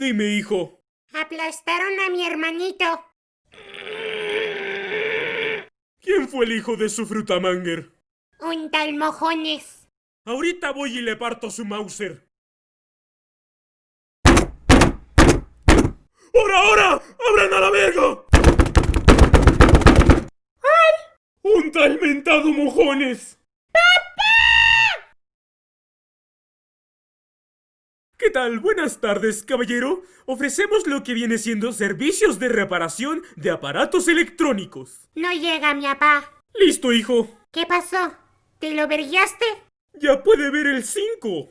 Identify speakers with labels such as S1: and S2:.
S1: Dime, hijo.
S2: Aplastaron a mi hermanito.
S1: ¿Quién fue el hijo de su frutamanger?
S2: Un tal mojones.
S1: Ahorita voy y le parto su Mauser. ¡Ahora, ahora! ¡Abran a la verga! ¡Ay! ¡Un tal mentado mojones! ¿Qué tal? Buenas tardes, caballero. Ofrecemos lo que viene siendo servicios de reparación de aparatos electrónicos.
S2: No llega mi papá.
S1: Listo, hijo.
S2: ¿Qué pasó? ¿Te lo verguiaste?
S1: Ya puede ver el 5.